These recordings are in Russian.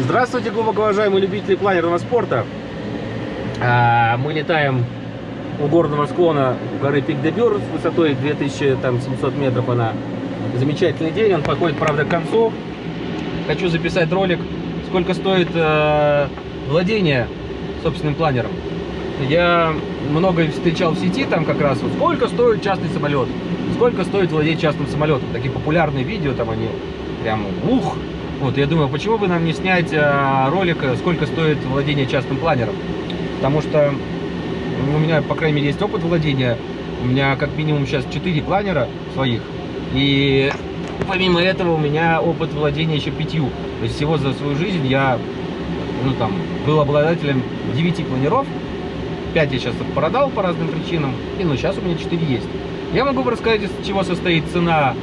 Здравствуйте, глубоко уважаемые любители планерного спорта. А, Мы летаем у горного склона горы Пик-де-Бюр с высотой 2700 метров. Она замечательный день, он подходит, правда, к концу. Хочу записать ролик, сколько стоит э, владение собственным планером. Я много встречал в сети, там как раз, вот, сколько стоит частный самолет, сколько стоит владеть частным самолетом. Такие популярные видео, там они прям ух. Вот, я думаю, почему бы нам не снять э, ролик, сколько стоит владение частным планером. Потому что у меня, по крайней мере, есть опыт владения. У меня как минимум сейчас 4 планера своих. И помимо этого у меня опыт владения еще пятью. То есть всего за свою жизнь я ну, там, был обладателем 9 планеров. 5 я сейчас продал по разным причинам. И ну, сейчас у меня 4 есть. Я могу рассказать, из чего состоит цена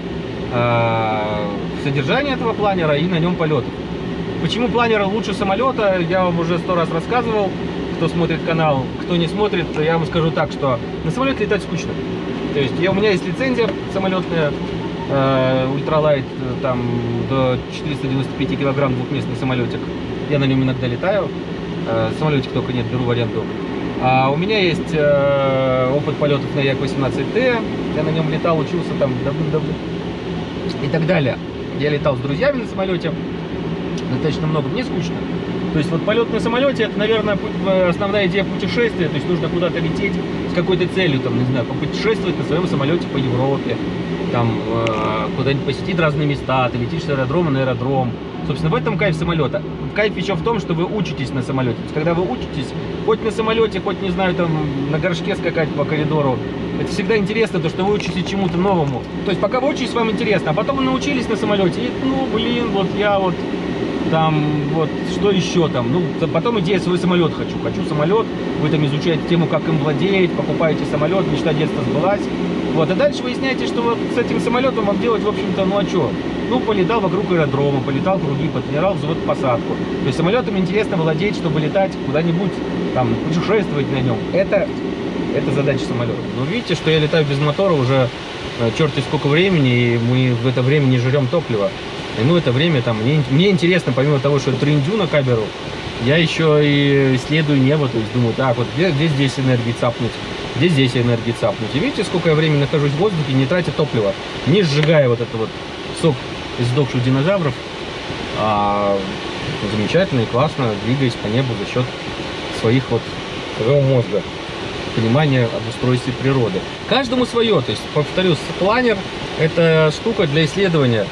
э, содержания этого планера и на нем полетов. Почему планер лучше самолета, я вам уже сто раз рассказывал кто смотрит канал, кто не смотрит, я вам скажу так, что на самолете летать скучно. То есть я, у меня есть лицензия самолетная, э, ультралайт, там до 495 килограмм двухместный самолетик. Я на нем иногда летаю. Э, самолетик только нет, беру в аренду. А у меня есть э, опыт полетов на Як-18Т. Я на нем летал, учился там давным-давно. И так далее. Я летал с друзьями на самолете. Достаточно много. Мне скучно. То есть вот полет на самолете, это, наверное, основная идея путешествия. То есть нужно куда-то лететь с какой-то целью, там, не знаю, попутешествовать на своем самолете по Европе, там, э, куда-нибудь посетить разные места, ты летишь с аэродрома на аэродром. Собственно, в этом кайф самолета. Кайф еще в том, что вы учитесь на самолете. То есть, когда вы учитесь, хоть на самолете, хоть, не знаю, там, на горшке скакать по коридору, это всегда интересно, то, что вы учитесь чему-то новому. То есть, пока вы учитесь, вам интересно, а потом вы научились на самолете, и, ну, блин, вот я вот там вот что еще там, ну потом идея свой самолет хочу, хочу самолет, вы там изучаете тему, как им владеть, покупаете самолет, мечта детства сбылась, вот, а дальше выясняете, что вот с этим самолетом вам делать, в общем-то, ну а что? Ну, полетал вокруг аэродрома, полетал круги, потренировал взвод посадку. То есть самолетом интересно владеть, чтобы летать куда-нибудь, там, путешествовать на нем. Это, это задача самолета. Но видите, что я летаю без мотора уже э, черти сколько времени, и мы в это время не жрем топливо. И, ну, это время там, мне, мне интересно, помимо того, что трендю на камеру, я еще и исследую небо, то есть думаю, так, вот где, где здесь энергии цапнуть, где здесь энергии цапнуть. И видите, сколько я времени нахожусь в воздухе, не тратя топлива, не сжигая вот это вот сок из сдохших динозавров, а замечательно и классно двигаясь по небу за счет своих вот своего мозга понимания об устройстве природы. Каждому свое, то есть, повторюсь, планер это штука для исследования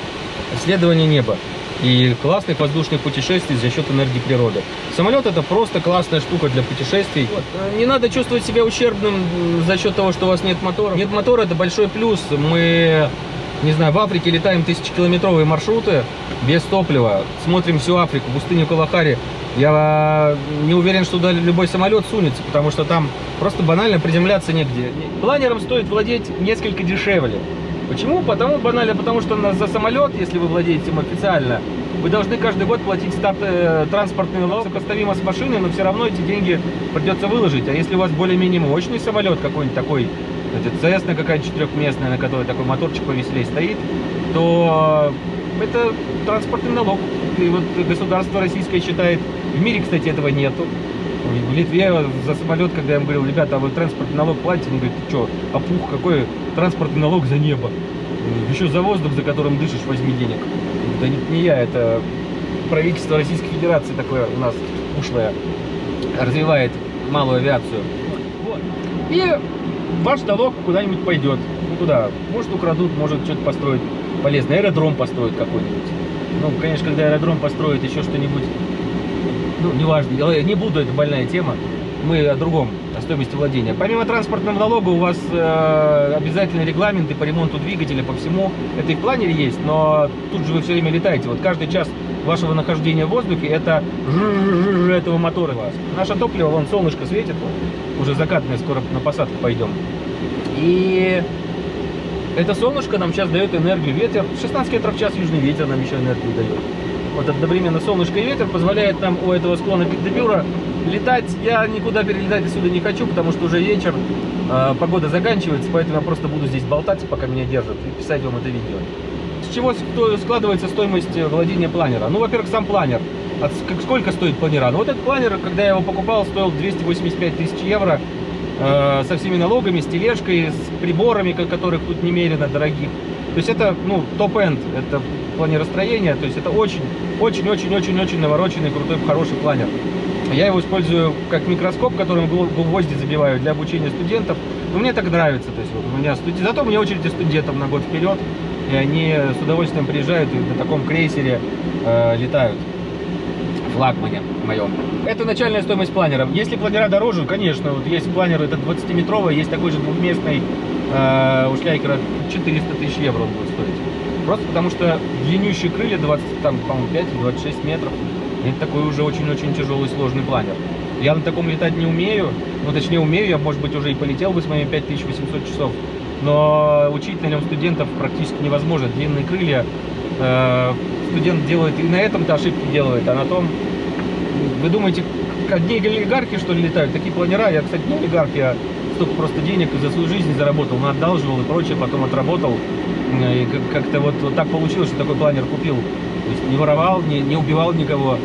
исследование неба и классных воздушных путешествий за счет энергии природы. Самолет это просто классная штука для путешествий. Вот. Не надо чувствовать себя ущербным за счет того, что у вас нет мотора. Нет мотора это большой плюс. Мы, не знаю, в Африке летаем тысячекилометровые маршруты без топлива. Смотрим всю Африку, пустыню Калахари. Я не уверен, что туда любой самолет сунется, потому что там просто банально приземляться негде. Планером стоит владеть несколько дешевле. Почему? Потому банально, потому что за самолет, если вы владеете им официально, вы должны каждый год платить старт, э, транспортный налог, сопоставимо с машиной, но все равно эти деньги придется выложить. А если у вас более-менее мощный самолет какой-нибудь такой, Cessna какая-нибудь четырехместная, на которой такой моторчик повеселее стоит, то это транспортный налог. И вот государство российское считает, в мире, кстати, этого нету. В Литве за самолет, когда я им говорил, ребята, а вы транспортный налог платите? Они говорят, ты что, опух, какой транспортный налог за небо? Еще за воздух, за которым дышишь, возьми денег. Да не, не я, это правительство Российской Федерации такое у нас ушлое развивает малую авиацию. Вот. И ваш налог куда-нибудь пойдет. Ну куда? Может украдут, может что-то построить полезное. Аэродром построить какой-нибудь. Ну, конечно, когда аэродром построит еще что-нибудь ну, неважно, не буду, это больная тема. Мы о другом, о стоимости владения. Помимо транспортного налога у вас э, обязательные регламенты по ремонту двигателя, по всему. Это и в планере есть, но тут же вы все время летаете. Вот каждый час вашего нахождения в воздухе это этого мотора вас. Наше топливо, вон солнышко светит, уже закатное, скоро на посадку пойдем. И это солнышко нам сейчас дает энергию, ветер. 16 метров в час южный ветер нам еще энергию дает вот одновременно солнышко и ветер позволяет нам у этого склона Пикдебюра летать. Я никуда перелетать отсюда не хочу, потому что уже вечер, э, погода заканчивается, поэтому я просто буду здесь болтать, пока меня держат, и писать вам это видео. Чего складывается стоимость владения планера? Ну, во-первых, сам планер. как, сколько стоит планера? Ну вот этот планер, когда я его покупал, стоил 285 тысяч евро э, со всеми налогами, с тележкой, с приборами, которых тут немерено дорогих. То есть это, ну, топ-энд, это планеростроение, то есть это очень, очень, очень, очень, очень навороченный, крутой, хороший планер. Я его использую как микроскоп, которым гвозди забиваю для обучения студентов. Но мне так нравится. То есть вот у меня студ... Зато у меня очереди студентов на год вперед. И они с удовольствием приезжают и на таком крейсере э, летают. Флагмане моем. Это начальная стоимость планера. Если планера дороже, конечно, вот есть планер, это 20-метровый, есть такой же двухместный э, у Шляйкера 400 тысяч евро он будет стоить. Просто потому что длиннющие крылья 20, там, по-моему, 5-26 метров. Это такой уже очень-очень тяжелый, сложный планер. Я на таком летать не умею, ну точнее умею, я может быть уже и полетел бы с моими 5800 часов, но учить на нем студентов практически невозможно. Длинные крылья, э, студент делает и на этом-то ошибки делает, а на том, вы думаете, одни олигархи что ли летают, такие планера, я, кстати, не олигарх, я столько просто денег за свою жизнь заработал, но отдалживал и прочее, потом отработал, и как-то вот, вот так получилось, что такой планер купил. То есть не воровал, не, не убивал никого,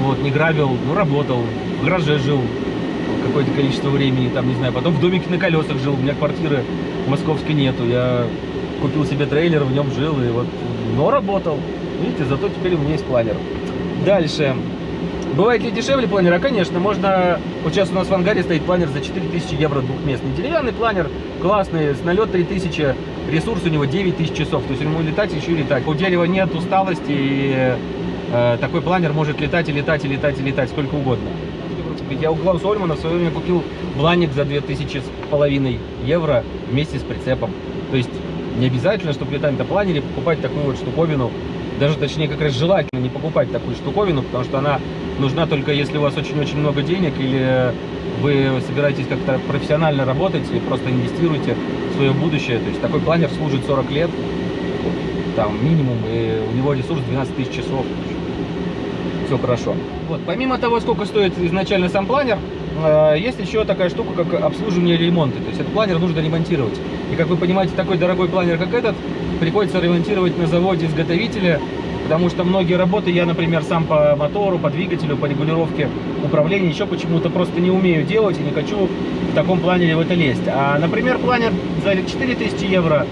вот, не грабил, ну, работал, в гараже жил какое-то количество времени, там, не знаю, потом в домике на колесах жил, у меня квартиры московской нету, я купил себе трейлер, в нем жил, и вот, но работал. Видите, зато теперь у меня есть планер. Дальше. Бывает ли дешевле планера? Конечно, можно... Вот сейчас у нас в ангаре стоит планер за 4000 евро двухместный. Деревянный планер, классный, с налет 3000, ресурс у него 9000 часов. То есть ему летать еще и летать. У дерева нет усталости, и э, такой планер может летать и летать, и летать, и летать сколько угодно. Я у Клауса Ольмана в свое время купил бланик за 2000 с половиной евро вместе с прицепом. То есть не обязательно, чтобы летать на планере, покупать такую вот штуковину. Даже, точнее, как раз желательно не покупать такую штуковину, потому что она нужна только если у вас очень-очень много денег или вы собираетесь как-то профессионально работать и просто инвестируете в свое будущее. То есть такой планер служит 40 лет, там минимум, и у него ресурс 12 тысяч часов. Все хорошо. Вот, помимо того, сколько стоит изначально сам планер, э, есть еще такая штука, как обслуживание ремонты. То есть этот планер нужно ремонтировать. И как вы понимаете, такой дорогой планер, как этот, приходится ремонтировать на заводе изготовителя, потому что многие работы я, например, сам по мотору, по двигателю, по регулировке управления еще почему-то просто не умею делать и не хочу в таком планере в это лезть. А, например, планер за 4000 евро,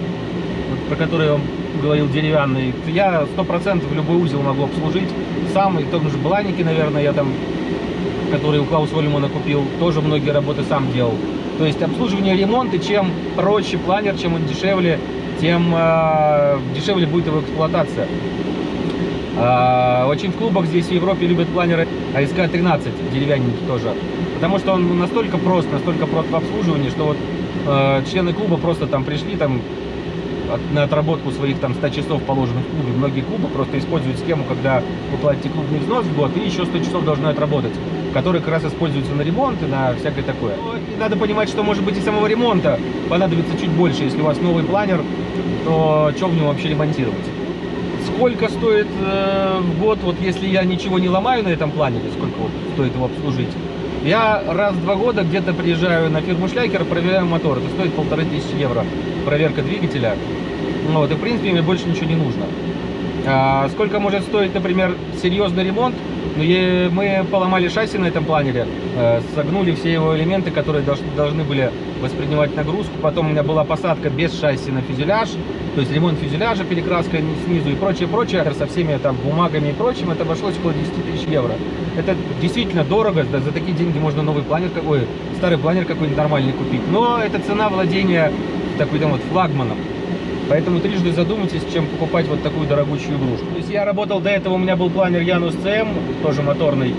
про который я вам говорил, деревянный, я 100% любой узел могу обслужить сам, и в том же Бланике, наверное, я там, который у Клауса Вольмана купил, тоже многие работы сам делал. То есть обслуживание ремонта, чем проще планер, чем он дешевле, тем э, дешевле будет его эксплуатация. Э, очень в клубах здесь в Европе любят планеры АСК-13, деревянненький тоже. Потому что он настолько прост, настолько прост в обслуживании, что вот э, члены клуба просто там пришли, там на отработку своих там 100 часов положенных в клубе. Многие клубы просто используют схему, когда вы платите клубный взнос в год и еще 100 часов должны отработать, которые как раз используются на ремонт и на всякое такое. И надо понимать, что может быть и самого ремонта понадобится чуть больше. Если у вас новый планер, то что в нем вообще ремонтировать? Сколько стоит э, в год, вот если я ничего не ломаю на этом планере, сколько вот стоит его обслужить? Я раз в два года где-то приезжаю на фирму Шляйкер, проверяю мотор. Это стоит полторы тысячи евро. Проверка двигателя. Ну, вот, и в принципе мне больше ничего не нужно. А сколько может стоить, например, серьезный ремонт? Ну, мы поломали шасси на этом планере, э, согнули все его элементы, которые должны были воспринимать нагрузку. Потом у меня была посадка без шасси на фюзеляж, то есть ремонт фюзеляжа, перекраска снизу и прочее, прочее. Со всеми там бумагами и прочим это обошлось около 10 тысяч евро. Это действительно дорого, да, за такие деньги можно новый планер какой, старый планер какой-нибудь нормальный купить. Но это цена владения такой там вот флагманом. Поэтому трижды задумайтесь, чем покупать вот такую дорогущую игрушку. То есть я работал до этого, у меня был планер Янус CM, тоже моторный.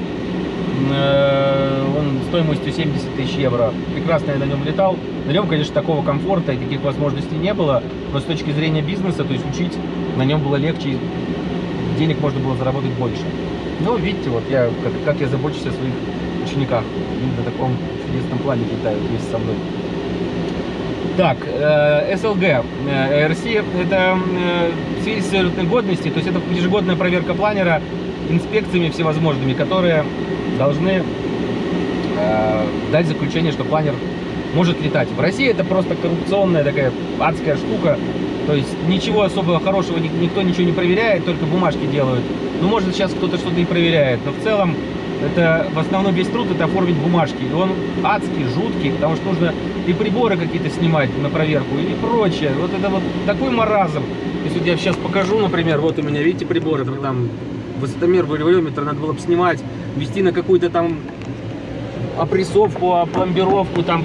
Э, он стоимостью 70 тысяч евро. Прекрасно я на нем летал. На нем, конечно, такого комфорта и таких возможностей не было. Но с точки зрения бизнеса, то есть учить на нем было легче. Денег можно было заработать больше. Ну, видите, вот я, как, как я забочусь о своих учениках. Они на таком чудесном плане летают вместе со мной. Так, э, СЛГ, э, РС это э, свидетельство годности, то есть это ежегодная проверка планера инспекциями всевозможными, которые должны э, дать заключение, что планер может летать. В России это просто коррупционная такая адская штука. То есть ничего особого хорошего, ни- никто ничего не проверяет, только бумажки делают. Ну, может, сейчас кто-то что-то и проверяет, но в целом это в основном весь труд это оформить бумажки. И он адский, жуткий, потому что нужно и приборы какие-то снимать на проверку и прочее. Вот это вот такой маразм. Если вот я сейчас покажу, например, вот у меня, видите, приборы, там, там высотомер, валюметр, надо было бы снимать, вести на какую-то там опрессовку, опломбировку, там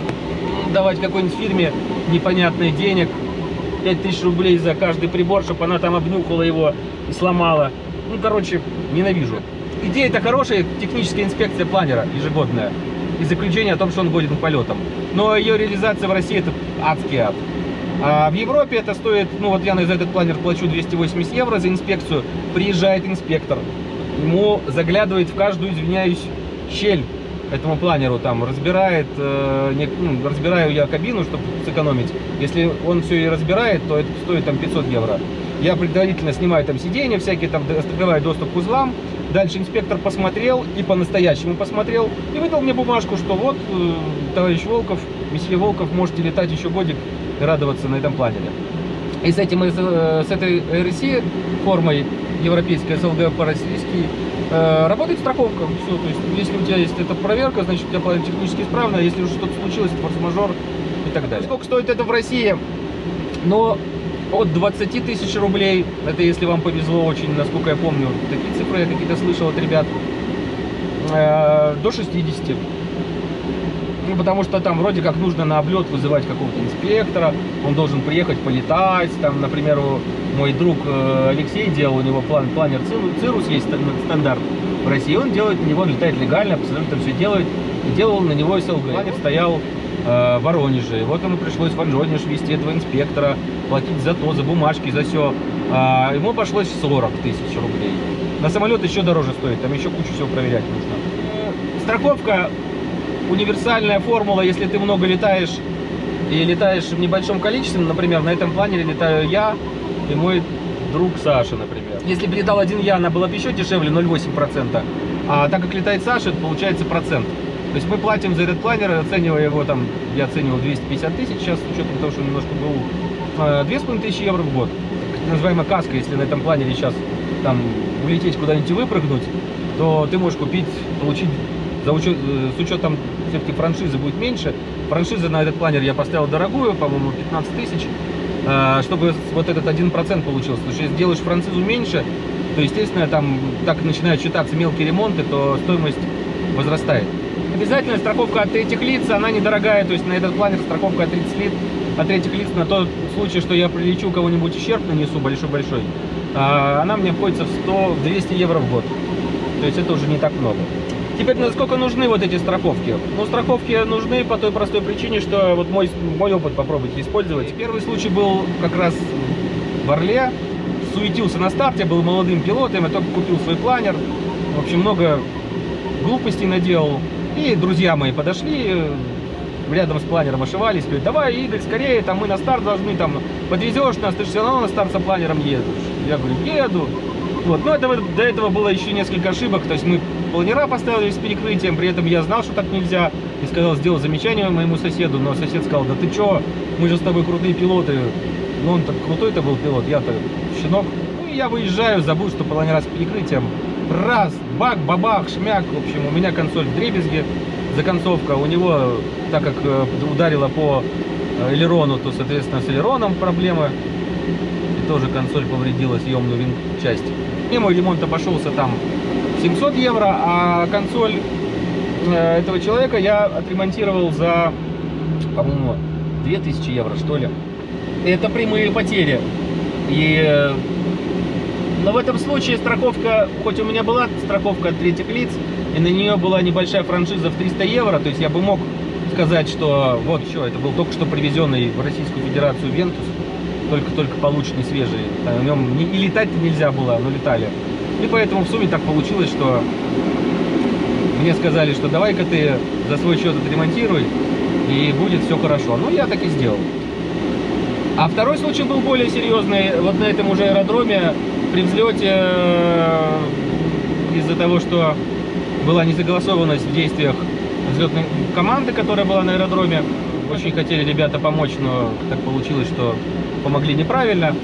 давать какой-нибудь фирме непонятных денег, 5000 рублей за каждый прибор, чтобы она там обнюхала его и сломала. Ну, короче, ненавижу. Идея-то хорошая, техническая инспекция планера ежегодная. И заключение о том, что он годен к полетам. Но ее реализация в России это адский ад. А в Европе это стоит, ну вот я за этот планер плачу 280 евро за инспекцию. Приезжает инспектор, ему заглядывает в каждую, извиняюсь, щель этому планеру, там разбирает, э, не- ну, разбираю я кабину, чтобы сэкономить. Если он все и разбирает, то это стоит там 500 евро. Я предварительно снимаю там сиденья всякие, там открываю доступ к узлам. Дальше инспектор посмотрел и по-настоящему посмотрел и выдал мне бумажку, что вот, э, товарищ Волков, месье Волков, можете летать еще годик и радоваться на этом планере. И с, этим, э, с этой РСИ формой европейской СЛГ по-российски э, работает страховка. Все, то есть, если у тебя есть эта проверка, значит, у тебя планер технически исправно, а если уже что-то случилось, форс-мажор и так далее. Сколько стоит это в России? Но от 20 тысяч рублей, это если вам повезло очень, насколько я помню, такие цифры я какие-то слышал от ребят, э, до 60. Ну, потому что там вроде как нужно на облет вызывать какого-то инспектора, он должен приехать полетать, там, например, мой друг э, Алексей делал, у него план, планер Cirru- Cirrus есть стан- стандарт в России, он делает на него, он летает легально, абсолютно все делает, делал на него СЛГ. Планер стоял э, Воронеже, и вот ему пришлось в Воронеж вести этого инспектора, платить за то, за бумажки, за все. ему обошлось 40 тысяч рублей. На самолет еще дороже стоит, там еще кучу всего проверять нужно. Э, Страховка универсальная формула, если ты много летаешь и летаешь в небольшом количестве, например, на этом планере летаю я и мой друг Саша, например. Если бы летал один я, она была бы еще дешевле, 0,8%. А так как летает Саша, это получается процент. Есть мы платим за этот планер, оценивая его там, я оценивал 250 тысяч, сейчас с учетом того, что немножко был, э, 2500 евро в год. Называемая каска, если на этом планере сейчас там улететь куда-нибудь и выпрыгнуть, то ты можешь купить, получить за учет, э, с учетом все-таки франшизы будет меньше. Франшиза на этот планер я поставил дорогую, по-моему, 15 тысяч, э, чтобы вот этот 1% получился. Потому что если делаешь франшизу меньше, то, естественно, там так начинают считаться мелкие ремонты, то стоимость возрастает. Обязательно страховка от третьих лиц, она недорогая, то есть на этот планер страховка от третьих лиц, от третьих лиц на тот случай, что я прилечу, кого-нибудь ущерб нанесу большой-большой, а, она мне обходится в 100, в 200 евро в год. То есть это уже не так много. Теперь насколько нужны вот эти страховки? Ну, страховки нужны по той простой причине, что вот мой, мой опыт попробуйте использовать. Первый случай был как раз в Орле. Суетился на старте, был молодым пилотом, я только купил свой планер. В общем, много глупостей наделал. И друзья мои подошли, э, рядом с планером ошивались, говорят, давай, Игорь, скорее, там мы на старт должны, там, подвезешь нас, ты же все равно на старт со планером едешь. Я говорю, еду. Вот, но этого, до этого было еще несколько ошибок, то есть мы планера поставили с перекрытием, при этом я знал, что так нельзя, и сказал, сделал замечание моему соседу, но сосед сказал, да ты чё, мы же с тобой крутые пилоты, ну он так крутой-то был пилот, я-то щенок. Ну и я выезжаю, забыл, что планера с перекрытием, раз, бак, бабах, шмяк, в общем, у меня консоль в дребезге, законцовка, у него, так как э, ударила по э, элерону, то, соответственно, с элероном проблемы, и тоже консоль повредила съемную часть. И мой ремонт обошелся там 700 евро, а консоль э, этого человека я отремонтировал за, по-моему, 2000 евро, что ли. Это прямые потери. И но в этом случае страховка, хоть у меня была страховка от третьих лиц, и на нее была небольшая франшиза в 300 евро, то есть я бы мог сказать, что вот еще, это был только что привезенный в Российскую Федерацию Вентус, только-только полученный свежий, на нем не, и летать нельзя было, но летали. И поэтому в сумме так получилось, что мне сказали, что давай-ка ты за свой счет отремонтируй, и будет все хорошо. Ну, я так и сделал. А второй случай был более серьезный. Вот на этом уже аэродроме при взлете э, из-за того, что была несогласованность в действиях взлетной команды, которая была на аэродроме, очень хотели ребята помочь, но так получилось, что помогли неправильно.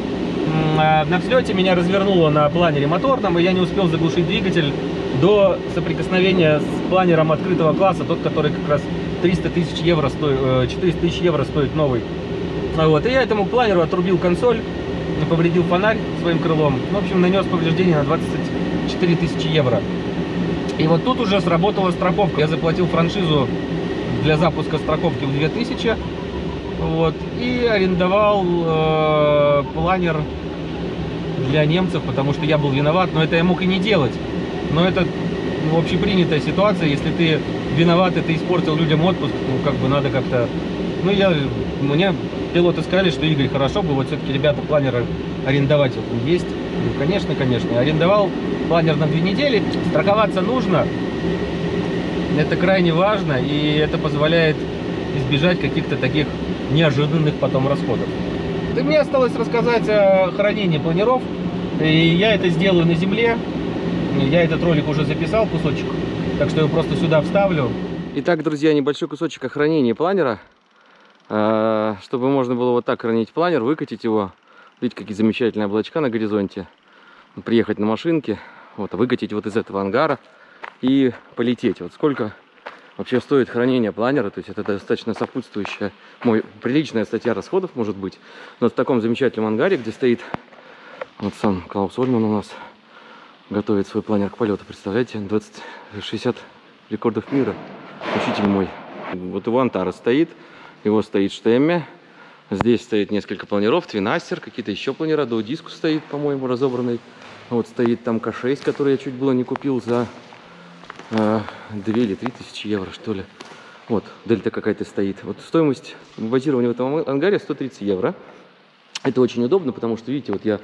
А, на взлете меня развернуло на планере моторном, и я не успел заглушить двигатель до соприкосновения с планером открытого класса, тот, который как раз 300 тысяч евро стоит, 400 тысяч евро стоит новый. Вот, и я этому планеру отрубил консоль, повредил фонарь своим крылом. В общем, нанес повреждение на 24 тысячи евро. И вот тут уже сработала страховка. Я заплатил франшизу для запуска страховки в 2000. Вот, и арендовал э, планер для немцев, потому что я был виноват, но это я мог и не делать. Но это ну, общепринятая ситуация, если ты виноват, и ты испортил людям отпуск, ну как бы надо как-то... Ну я, мне пилоты сказали, что Игорь, хорошо бы вот все-таки ребята планеры арендовать вот, есть. Ну, конечно, конечно. Арендовал планер на две недели. Страховаться нужно. Это крайне важно, и это позволяет избежать каких-то таких неожиданных потом расходов. И мне осталось рассказать о хранении планеров. И я это сделаю на земле. Я этот ролик уже записал, кусочек. Так что я просто сюда вставлю. Итак, друзья, небольшой кусочек о хранении планера. А, чтобы можно было вот так хранить планер, выкатить его. Видите, какие замечательные облачка на горизонте. Приехать на машинке, вот, выкатить вот из этого ангара и полететь. Вот сколько вообще стоит хранение планера, то есть это достаточно сопутствующая, мой, приличная статья расходов может быть. Но в таком замечательном ангаре, где стоит вот сам Клаус Ольман у нас, готовит свой планер к полету, представляете, 20, 60 рекордов мира, учитель мой. Вот его Антара стоит, его стоит Штемме, здесь стоит несколько планеров, Твинастер, какие-то еще планера, до диску стоит, по-моему, разобранный. Вот стоит там К6, который я чуть было не купил за э, 2 или 3 тысячи евро, что ли. Вот, дельта какая-то стоит. Вот стоимость базирования в этом ангаре 130 евро. Это очень удобно, потому что, видите, вот я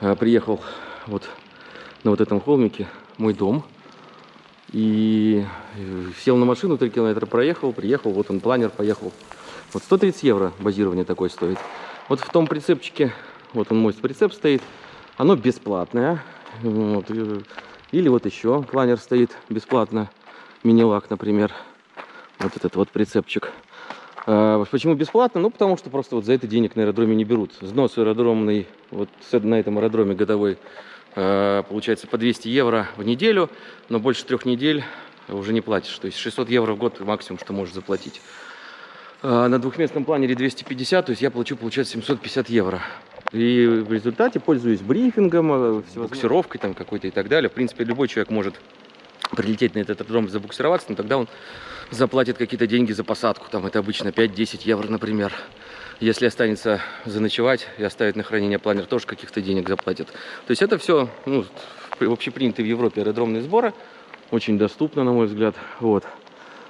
э, приехал вот на вот этом холмике, мой дом. И э, сел на машину, 3 километра проехал, приехал, вот он планер, поехал. Вот 130 евро базирование такое стоит. Вот в том прицепчике, вот он мой прицеп стоит, оно бесплатное. Вот. Или вот еще планер стоит бесплатно. Мини-лак, например. Вот этот вот прицепчик. А, почему бесплатно? Ну, потому что просто вот за это денег на аэродроме не берут. Взнос аэродромный, вот на этом аэродроме годовой, а, получается по 200 евро в неделю, но больше трех недель уже не платишь. То есть 600 евро в год максимум, что можешь заплатить. А, на двухместном планере 250, то есть я плачу, получается, 750 евро. И в результате пользуюсь брифингом, э, буксировкой там какой-то и так далее. В принципе, любой человек может прилететь на этот аэродром, забуксироваться, но тогда он заплатит какие-то деньги за посадку. Там это обычно 5-10 евро, например. Если останется заночевать и оставить на хранение планер, тоже каких-то денег заплатит. То есть это все ну, общепринятые в Европе аэродромные сборы. Очень доступно, на мой взгляд. Вот.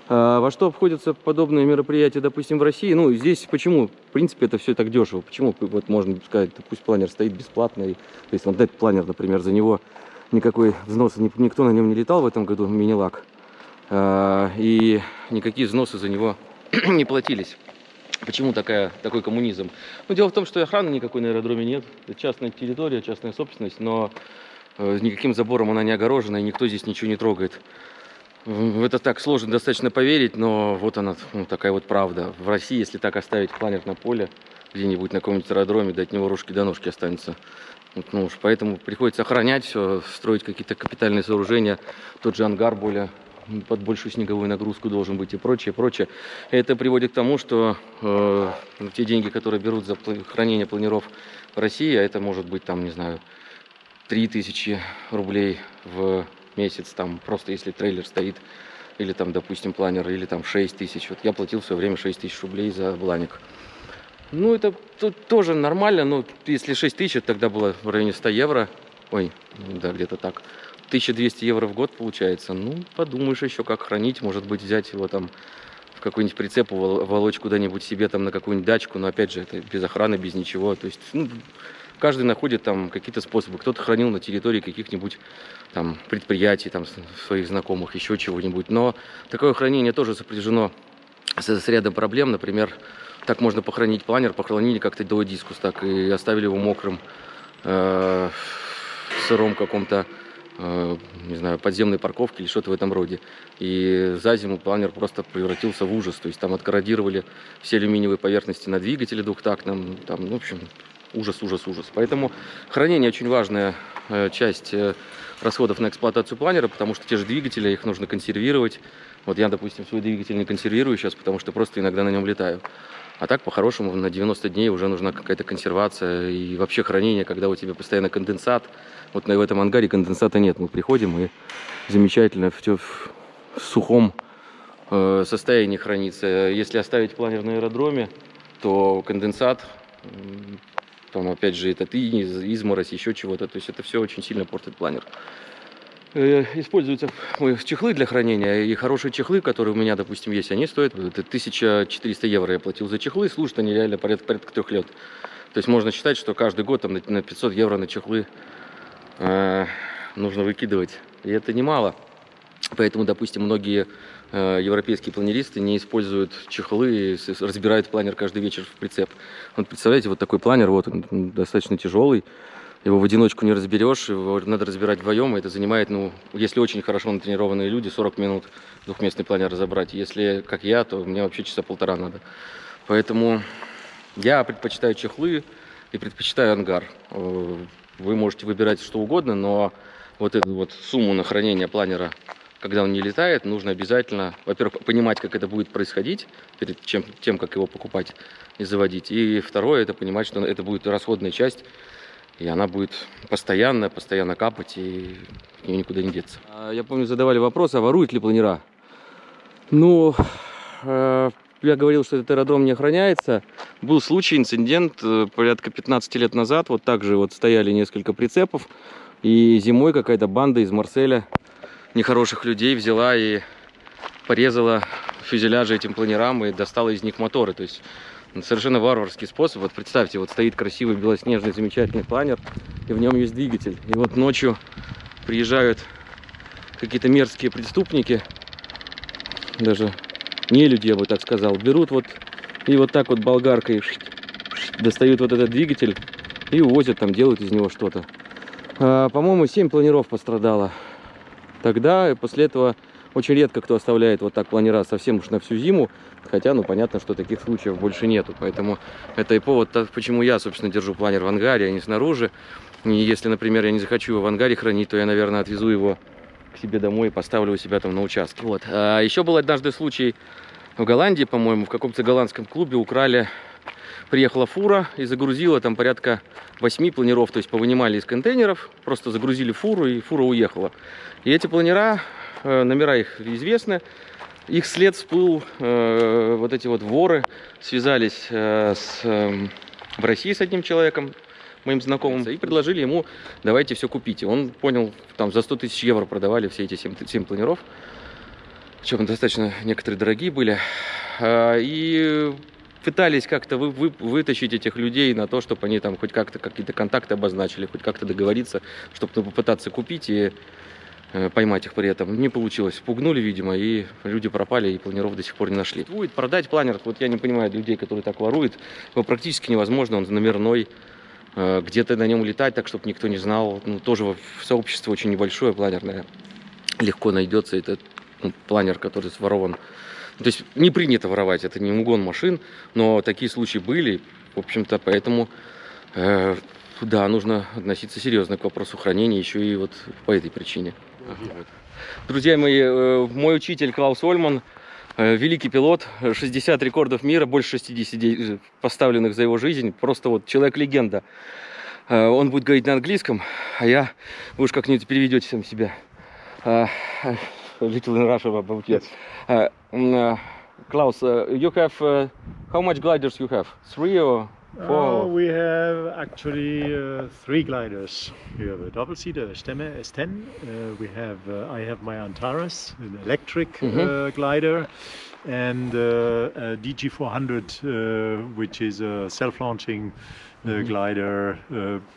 А, во что обходятся подобные мероприятия, допустим, в России? Ну, здесь почему? В принципе, это все так дешево. Почему, вот можно сказать, пусть планер стоит бесплатно. И, то есть, вот этот планер, например, за него никакой взноса, никто на нем не летал в этом году, мини-лак. А, и никакие взносы за него не платились. Почему такая, такой коммунизм? Ну, дело в том, что охраны никакой на аэродроме нет. Это частная территория, частная собственность, но э, никаким забором она не огорожена, и никто здесь ничего не трогает. Это так сложно достаточно поверить, но вот она, ну, такая вот правда. В России, если так оставить планер на поле, где-нибудь на каком-нибудь аэродроме, да от него рожки до ножки останется. Вот, ну уж поэтому приходится охранять все, строить какие-то капитальные сооружения. Тот же ангар более под большую снеговую нагрузку должен быть и прочее, прочее. Это приводит к тому, что э, те деньги, которые берут за хранение планиров в России, а это может быть там, не знаю, 3000 рублей в месяц, там просто если трейлер стоит, или там, допустим, планер, или там 6 тысяч. Вот я платил в свое время 6 тысяч рублей за бланик. Ну, это тут тоже нормально, но если 6 тысяч, тогда было в районе 100 евро. Ой, да, где-то так. 1200 евро в год получается. Ну, подумаешь еще, как хранить. Может быть, взять его там в какой-нибудь прицеп, волочь куда-нибудь себе там на какую-нибудь дачку. Но опять же, это без охраны, без ничего. То есть, ну, каждый находит там какие-то способы. Кто-то хранил на территории каких-нибудь там предприятий, там своих знакомых, еще чего-нибудь. Но такое хранение тоже сопряжено с, с рядом проблем. Например, так можно похоронить планер, похоронили как-то до дискус, так и оставили его мокрым, э, в сыром каком-то э, не знаю, подземной парковки или что-то в этом роде. И за зиму планер просто превратился в ужас. То есть там откорродировали все алюминиевые поверхности на двигателе двухтактном. Там, ну, в общем, ужас, ужас, ужас. Поэтому хранение очень важная э, часть э, расходов на эксплуатацию планера, потому что те же двигатели, их нужно консервировать. Вот я, допустим, свой двигатель не консервирую сейчас, потому что просто иногда на нем летаю. А так, по-хорошему, на 90 дней уже нужна какая-то консервация и вообще хранение, когда у тебя постоянно конденсат. Вот в этом ангаре конденсата нет. Мы приходим и замечательно все в сухом э, состоянии хранится. Если оставить планер на аэродроме, то конденсат, там опять же этот изморозь, еще чего-то. То есть это все очень сильно портит планер. Э, используются чехлы для хранения. И хорошие чехлы, которые у меня, допустим, есть, они стоят 1400 евро я платил за чехлы. Служат они реально порядка, порядка трех лет. То есть можно считать, что каждый год там, на 500 евро на чехлы э, нужно выкидывать. И это немало. Поэтому, допустим, многие э, европейские планеристы не используют чехлы и разбирают планер каждый вечер в прицеп. Вот представляете, вот такой планер, вот он достаточно тяжелый его в одиночку не разберешь, его надо разбирать вдвоем, и это занимает, ну, если очень хорошо натренированные люди, 40 минут двухместный планер разобрать. Если, как я, то мне вообще часа полтора надо. Поэтому я предпочитаю чехлы и предпочитаю ангар. Э, вы можете выбирать что угодно, но вот эту вот сумму на хранение планера, когда он не летает, нужно обязательно, во-первых, понимать, как это будет происходить перед чем, тем, как его покупать и заводить. И второе, это понимать, что это будет расходная часть и она будет постоянно, постоянно капать, и ее никуда не деться. А, я помню, задавали вопрос, а воруют ли планера? Ну, э, я говорил, что этот аэродром не охраняется. Был случай, инцидент, э, порядка 15 лет назад. Вот так же вот стояли несколько прицепов. И зимой какая-то банда из Марселя нехороших людей взяла и порезала фюзеляжи этим планерам и достала из них моторы. То есть совершенно варварский способ. Вот представьте, вот стоит красивый белоснежный замечательный планер, и в нем есть двигатель. И вот ночью приезжают какие-то мерзкие преступники, даже не люди, я бы так сказал, берут вот и вот так вот болгаркой достают вот этот двигатель и увозят там, делают из него что-то. А, По-моему, 7 планеров пострадало тогда, после этого очень редко кто оставляет вот так планера совсем уж на всю зиму. Хотя, ну, понятно, что таких случаев больше нету. Поэтому это и повод, почему я, собственно, держу планер в ангаре, а не снаружи. И если, например, я не захочу его в ангаре хранить, то я, наверное, отвезу его к себе домой и поставлю у себя там на участке. Вот. А еще был однажды случай в Голландии, по-моему, в каком-то голландском клубе украли приехала фура и загрузила там порядка 8 планеров, то есть повынимали из контейнеров, просто загрузили фуру и фура уехала. И эти планера Э, номера их известны. Их след всплыл, э, вот эти вот воры связались э, с, э, в России с одним человеком, моим знакомым, и предложили ему, давайте все купите. Он понял, там за 100 тысяч евро продавали все эти 7, 7 планеров, причем достаточно некоторые дорогие были. Э, и пытались как-то вы, вы, вытащить этих людей на то, чтобы они там хоть как-то какие-то контакты обозначили, хоть как-то договориться, чтобы ну, попытаться купить и Э, поймать их при этом. Не получилось. Пугнули, видимо, и люди пропали, и планеров до сих пор не нашли. Будет продать планер, вот я не понимаю людей, которые так воруют, его практически невозможно, он номерной, э, где-то на нем летать, так, чтобы никто не знал. Ну, тоже в сообществе очень небольшое планерное. Легко найдется этот ну, планер, который сворован. То есть не принято воровать, это не угон машин, но такие случаи были, в общем-то, поэтому э, да, нужно относиться серьезно к вопросу хранения еще и вот по этой причине. Друзья мои, э, мой учитель Клаус Ольман, э, великий пилот, 60 рекордов мира, больше 60 поставленных за его жизнь, просто вот человек-легенда. Э, он будет говорить на английском, а я, вы уж как-нибудь переведете сам себя. Little in Russia about yes. Klaus, you have, how much gliders you have? Three or Oh, we have actually uh, three gliders. We have a double seater, a Stemme S10. Uh, we have, uh, I have my Antares, an electric mm -hmm. glider, and uh, a DG400, uh, which is a self-launching mm -hmm. glider,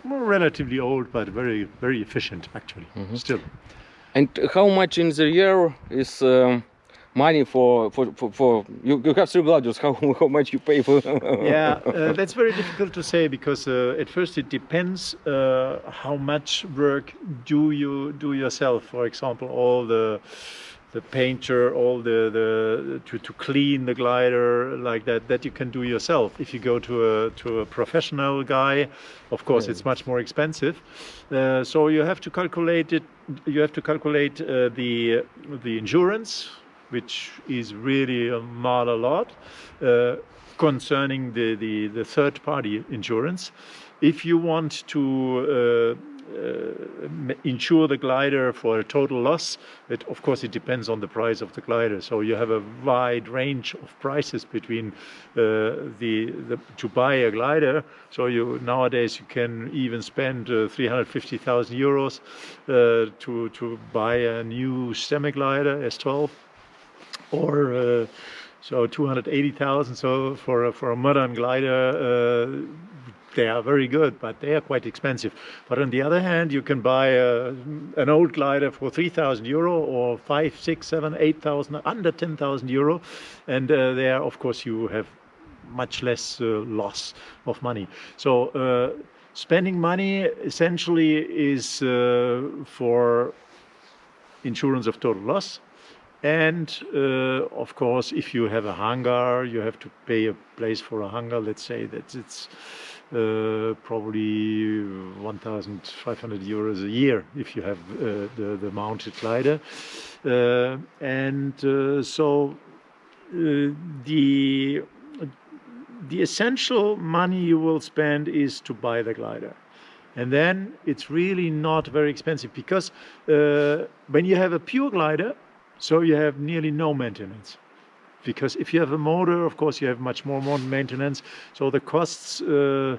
relatively old but very, very efficient actually. Mm -hmm. Still. And how much in the year is? Um, money for for for, for you, you have three gliders. How how much you pay for? yeah, uh, that's very difficult to say because uh, at first it depends uh, how much work do you do yourself. For example, all the the painter, all the the to, to clean the glider like that that you can do yourself. If you go to a to a professional guy, of course it's much more expensive. Uh, so you have to calculate it. You have to calculate uh, the the insurance, which is really not a lot. Uh, concerning the, the, the third party insurance. If you want to uh, insure the glider for a total loss, it, of course it depends on the price of the glider. So you have a wide range of prices between uh, the, the to buy a glider. So you nowadays you can even spend uh, 350,000 euros uh, to to buy a new semi glider S12 or uh, so 280,000. So for a, for a modern glider, uh, they are very good, but they are quite expensive. But on the other hand, you can buy a, an old glider for 3,000 euro or five, six, seven, eight thousand, under 10,000 euro, and uh, there, of course, you have much less uh, loss of money. So. Uh, spending money essentially is uh, for insurance of total loss and uh, of course, if you have a hangar, you have to pay a place for a hangar. Let's say that it's uh, probably 1,500 euros a year if you have uh, the, the mounted glider. Uh, and uh, so uh, the the essential money you will spend is to buy the glider and then it's really not very expensive because uh, when you have a pure glider so you have nearly no maintenance. Because if you have a motor, of course, you have much more maintenance. So the costs, uh,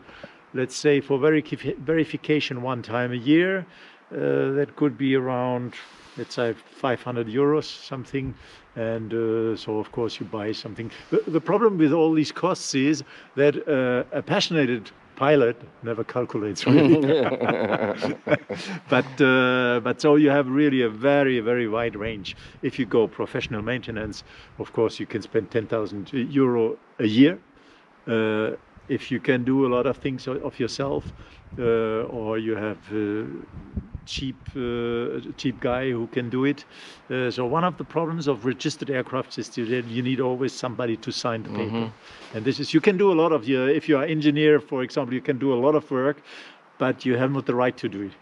let's say, for verification one time a year, uh, that could be around, let's say, 500 euros, something. And uh, so, of course, you buy something. The, the, problem with all these costs is that uh, a passionate pilot never calculates really. but uh, but so you have really a very very wide range. If you go professional maintenance, of course you can spend ten thousand euro a year. Uh, if you can do a lot of things of yourself, uh, or you have uh, cheap uh, cheap guy who can do it. Uh, so one of the problems of registered aircraft is that you need always somebody to sign the paper. Mm -hmm. And this is you can do a lot of your if you are engineer, for example, you can do a lot of work, but you have not the right to do it.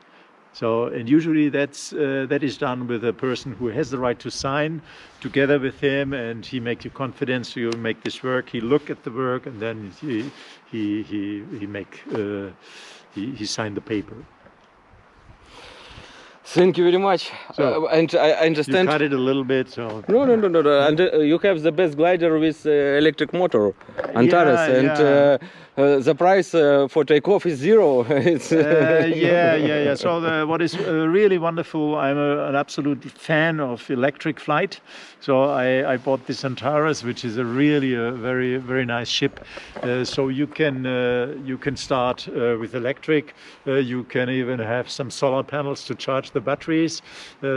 So, and usually that's uh, that is done with a person who has the right to sign together with him, and he makes you confidence. So you make this work. He look at the work, and then he he he he make uh, he he sign the paper. Thank you very much. So, uh, and I understand. You cut it a little bit, so. No, no, no, no. no. And uh, you have the best glider with uh, electric motor, Antares, yeah, and yeah. Uh, the price uh, for takeoff is zero. it's uh, yeah, yeah, yeah. So the, what is uh, really wonderful, I'm a, an absolute fan of electric flight. So I, I, bought this Antares, which is a really a very very nice ship. so you can you can start with electric. you can even have some solar panels to charge the batteries.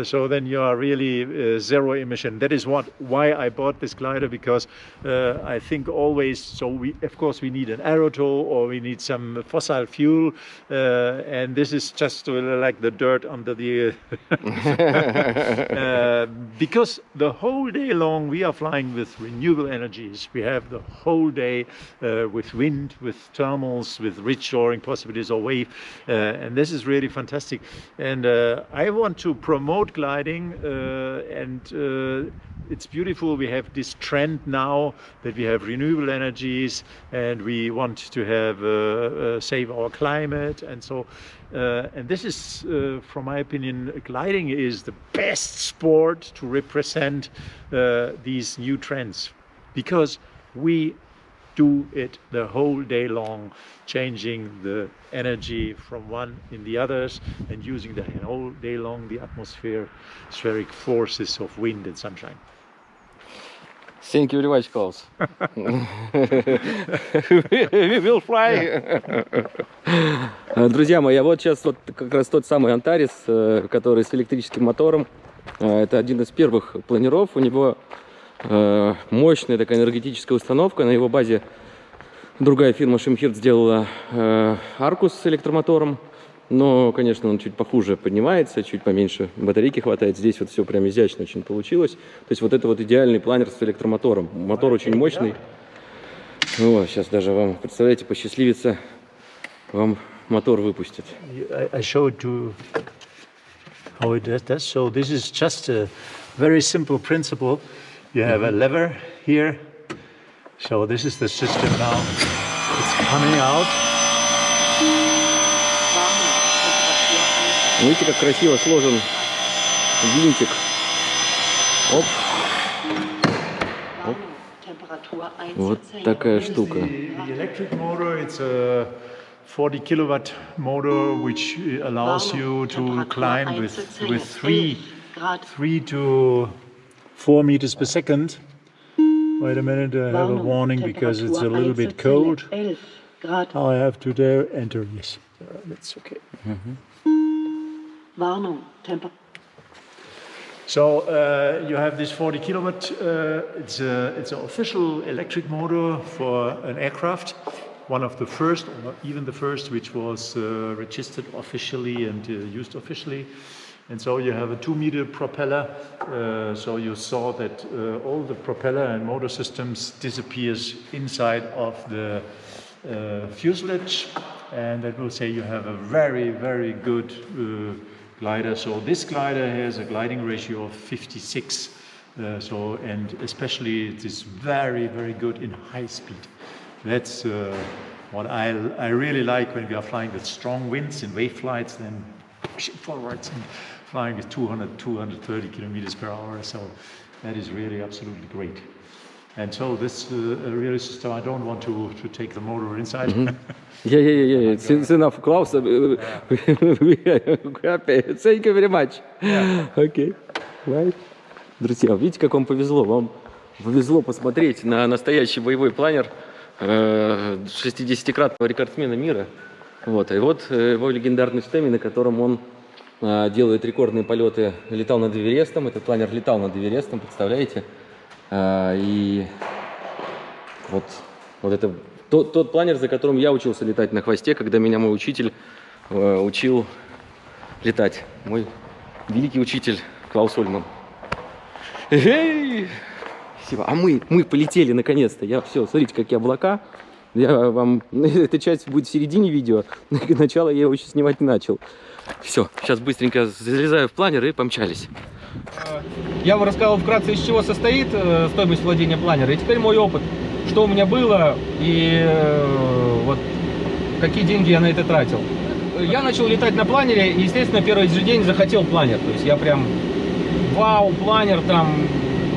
so then you are really zero emission. That is what why I bought this glider because I think always. So we of course we need an aero or we need some fossil fuel uh, and this is just like the dirt under the uh, because the whole day long we are flying with renewable energies. We have the whole day uh, with wind with thermals with rich shoring possibilities or wave uh, and this is really fantastic. And uh, I want to promote gliding uh, and it's beautiful. We have this trend now that we have renewable energies and we want to have uh, uh, save our climate and so uh, and this is uh, from my opinion gliding is the best sport to represent these new trends because we do it the whole day long, changing the energy from one in the others and using the whole day long the atmosphere spheric forces of wind and sunshine. Thank you very much, Klaus. We will fly. Друзья мои, а вот сейчас вот как раз тот самый Антарис, который с электрическим мотором. Это один из первых планеров. У него Э, мощная такая энергетическая установка. На его базе другая фирма Шимхирт сделала э, Аркус с электромотором. Но, конечно, он чуть похуже поднимается, чуть поменьше батарейки хватает. Здесь вот все прям изящно очень получилось. То есть вот это вот идеальный планер с электромотором. Мотор очень мощный. Вот, сейчас даже вам, представляете, посчастливится, вам мотор выпустят. I, I showed you how it does that. So this is just a very simple principle. You have a lever here. So this is the system now. It's coming out. Видите, как красиво сложен винтик. Оп, Temperatur вот einzustellen. такая The, штука. the electric motor, it's a 40 kilowatt motor which uh, allows you to Temperatur climb with, einzustellen. with three, 11 Grad. three to four meters per second. Wait a minute, I have a Warnung, warning because it's a Temperatur little bit einzustellen. cold. 11 Grad. I have to there enter, yes, uh, that's okay. Warnung. Temper So uh, you have this 40 kilowatt. Uh, it's a, it's an official electric motor for an aircraft. One of the first, or even the first, which was uh, registered officially and uh, used officially. And so you have a two-meter propeller. Uh, so you saw that uh, all the propeller and motor systems disappears inside of the fuselage, and that will say you have a very, very good glider. So this glider has a gliding ratio of 56. Uh, so and especially it is very, very good in high speed. That's uh, what I, I really like when we are flying with strong winds in wave flights, then pushing forwards and flying with 200, 230 kilometers per hour. So that is really absolutely great. And so this uh, really system, I don't want to, to take the motor inside. Yeah, yeah, yeah, yeah. It's, it's enough, Klaus. Happy. Thank you very much. Okay. Right. Друзья, видите, как вам повезло? Вам повезло посмотреть на настоящий боевой планер э, 60-кратного рекордсмена мира. Вот. И вот э, его легендарный штемми, на котором он э, делает рекордные полеты, летал над Эверестом. Этот планер летал над Эверестом, представляете? Э, И вот, вот это тот, тот планер, за которым я учился летать на хвосте, когда меня мой учитель э, учил летать. Мой великий учитель Клаус Ольман. Эй! Спасибо. А мы, мы полетели наконец-то. Я все, смотрите, какие облака. Я вам... Эта часть будет в середине видео. Начало я его еще снимать не начал. Все, сейчас быстренько залезаю в планер и помчались. Я вам рассказал вкратце, из чего состоит э, стоимость владения планера. И теперь мой опыт, что у меня было и э, вот какие деньги я на это тратил. Я начал летать на планере и, естественно, первый же день захотел планер. То есть я прям, вау, планер там.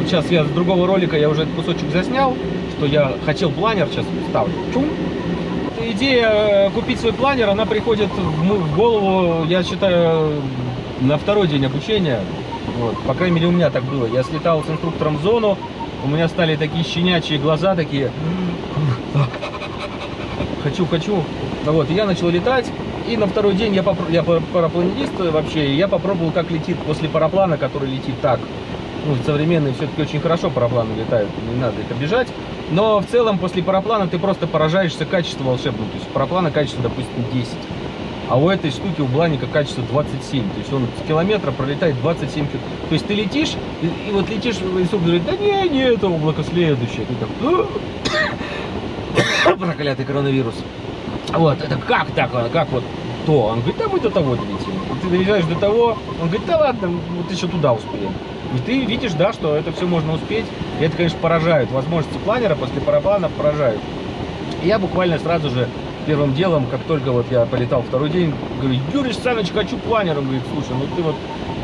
Сейчас я с другого ролика, я уже этот кусочек заснял, что я хотел планер, сейчас ставлю. Чум. Идея э, купить свой планер, она приходит в голову, я считаю, на второй день обучения. Вот, по крайней мере, у меня так было. Я слетал с инструктором в зону, у меня стали такие щенячьи глаза, такие... Хочу, хочу. Вот, и я начал летать. И на второй день я, попро- я пар- парапланист вообще, я попробовал, как летит после параплана, который летит так. Ну, современные все-таки очень хорошо парапланы летают, не надо их обижать. Но в целом после параплана ты просто поражаешься качеству волшебному. То есть параплана качество, допустим, 10. А у этой штуки, у Бланика качество 27. То есть он с километра пролетает 27 километров. То есть ты летишь, и, и вот летишь, и говорит, да не, не, это облако следующее. Ты так, проклятый коронавирус. Вот, это как так, а как вот то? Он говорит, да мы до того долетим. Ты доезжаешь до того, он говорит, да ладно, вот еще туда успеем. И ты видишь, да, что это все можно успеть. И это, конечно, поражает. Возможности планера после параплана поражают. Я буквально сразу же первым делом, как только вот я полетал второй день, говорю, Юрий Саныч, хочу планер. Он говорит, слушай, ну ты вот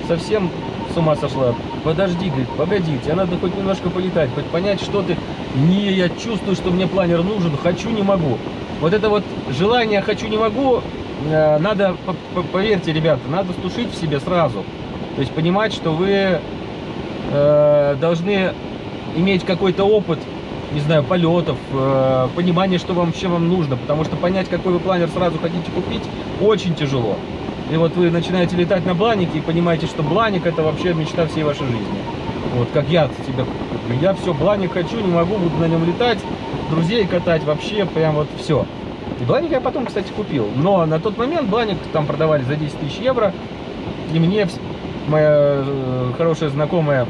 совсем с ума сошла. Подожди, говорит, погоди, тебе надо хоть немножко полетать, хоть понять, что ты... Не, я чувствую, что мне планер нужен, хочу, не могу. Вот это вот желание «хочу, не могу» э, надо, по- по- поверьте, ребята, надо стушить в себе сразу. То есть понимать, что вы э, должны иметь какой-то опыт, не знаю, полетов, э, понимание, что вам вообще вам нужно, потому что понять, какой вы планер сразу хотите купить, очень тяжело. И вот вы начинаете летать на бланике и понимаете, что бланик это вообще мечта всей вашей жизни. Вот, как я тебя, я все, Бланик хочу, не могу, буду на нем летать, друзей катать, вообще прям вот все. И Бланик я потом, кстати, купил. Но на тот момент Бланик там продавали за 10 тысяч евро. И мне моя э, хорошая знакомая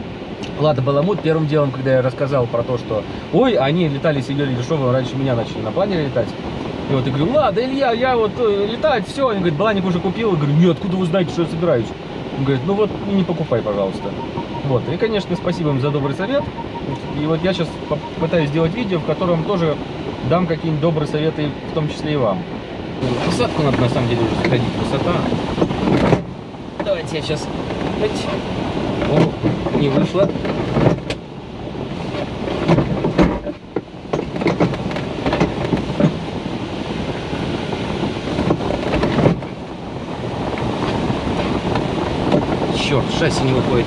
Лада Баламут первым делом, когда я рассказал про то, что ой, они летали, сидели дешево, раньше меня начали на планере летать. И вот я говорю, Лада, Илья, я вот э, летать, все. Они говорят, Бланик уже купил. Я говорю, нет, откуда вы знаете, что я собираюсь? Он говорит, ну вот не покупай, пожалуйста. Вот, и, конечно, спасибо им за добрый совет. И вот я сейчас попытаюсь сделать видео, в котором тоже дам какие-нибудь добрые советы, в том числе и вам. Посадку надо на самом деле уже сходить, высота. Давайте я сейчас... О, не вышло. Черт, шасси не выходит.